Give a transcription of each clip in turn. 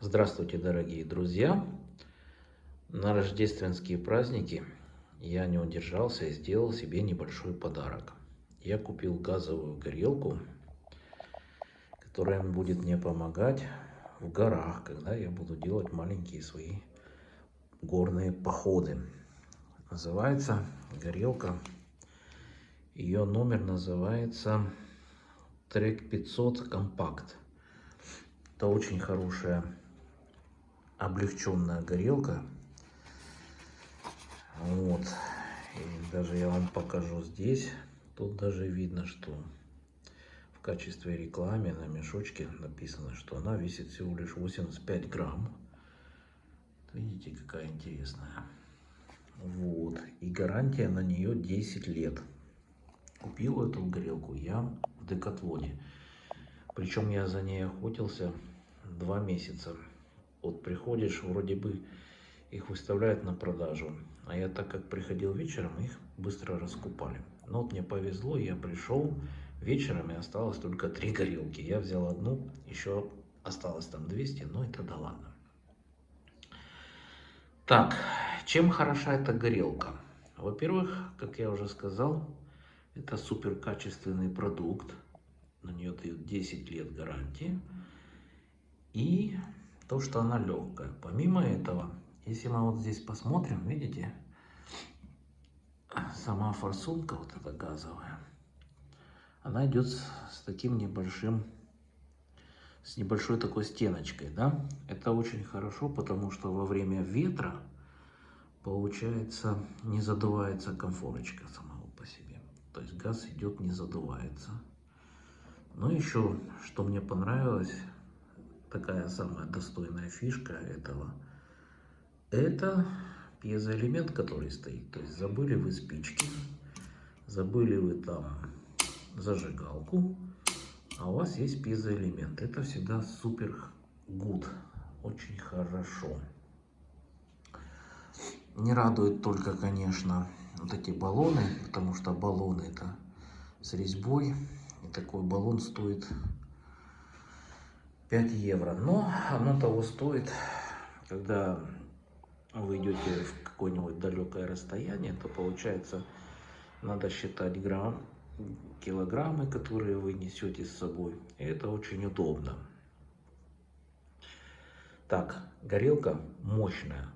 Здравствуйте, дорогие друзья! На рождественские праздники я не удержался и сделал себе небольшой подарок. Я купил газовую горелку, которая будет мне помогать в горах, когда я буду делать маленькие свои горные походы. Называется горелка, ее номер называется Трек 500 Компакт. Это очень хорошая облегченная горелка. Вот. И даже я вам покажу здесь. Тут даже видно, что в качестве рекламы на мешочке написано, что она весит всего лишь 85 грамм. Видите, какая интересная. Вот. И гарантия на нее 10 лет. Купил эту горелку я в Декатлоне. Причем я за ней охотился два месяца. Вот приходишь, вроде бы их выставляют на продажу. А я так как приходил вечером, их быстро раскупали. Но вот мне повезло, я пришел вечером и осталось только три горелки. Я взял одну, еще осталось там 200, но это да ладно. Так, чем хороша эта горелка? Во-первых, как я уже сказал, это супер качественный продукт. На нее дают 10 лет гарантии. И то, что она легкая. Помимо этого, если мы вот здесь посмотрим, видите, сама форсунка, вот эта газовая, она идет с, таким небольшим, с небольшой такой стеночкой, да. Это очень хорошо, потому что во время ветра, получается, не задувается комфорочка самого по себе. То есть газ идет, не задувается. Но еще, что мне понравилось, такая самая достойная фишка этого, это пьезоэлемент, который стоит. То есть забыли вы спички, забыли вы там зажигалку, а у вас есть пьезоэлемент. Это всегда супер гуд, очень хорошо. Не радует только, конечно, вот эти баллоны, потому что баллоны это с резьбой. И такой баллон стоит 5 евро. Но оно того стоит, когда вы идете в какое-нибудь далекое расстояние, то получается надо считать грамм, килограммы, которые вы несете с собой. И это очень удобно. Так, горелка мощная.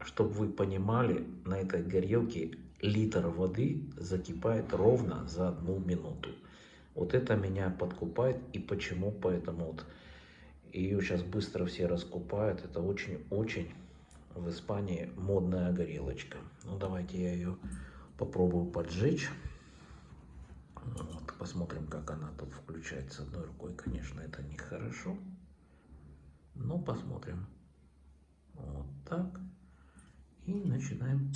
Чтобы вы понимали, на этой горелке литр воды закипает ровно за одну минуту. Вот это меня подкупает и почему, поэтому вот ее сейчас быстро все раскупают. Это очень-очень в Испании модная горелочка. Ну, давайте я ее попробую поджечь. Вот, посмотрим, как она тут включается одной рукой. Конечно, это нехорошо. Но посмотрим. Вот так. И начинаем.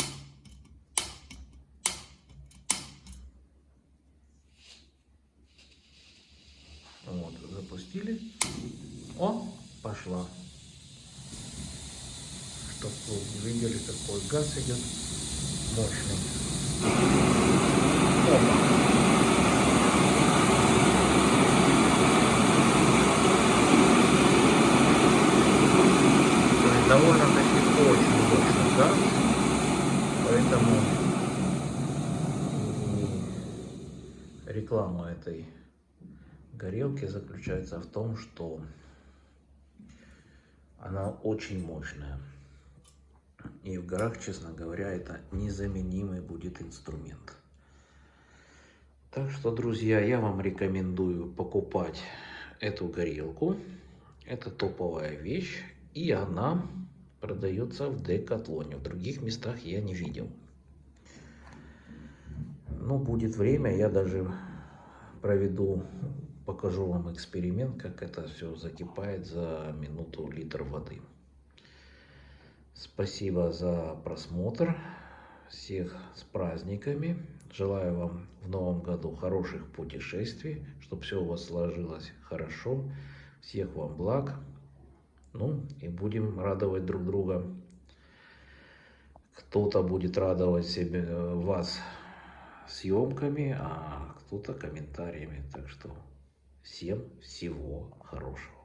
Вот, запустили. О, пошла. Чтобы вы видели, какой газ идет мощный. Опа. довольно-таки очень мощный газ, поэтому реклама этой горелки заключается в том, что она очень мощная. И в горах, честно говоря, это незаменимый будет инструмент. Так что, друзья, я вам рекомендую покупать эту горелку. Это топовая вещь. И она продается в Декатлоне. В других местах я не видел. Но будет время, я даже проведу покажу вам эксперимент, как это все закипает за минуту литр воды. Спасибо за просмотр. Всех с праздниками. Желаю вам в новом году хороших путешествий, чтобы все у вас сложилось хорошо. Всех вам благ. Ну и будем радовать друг друга. Кто-то будет радовать себе, вас съемками, а кто-то комментариями. Так что Всем всего хорошего.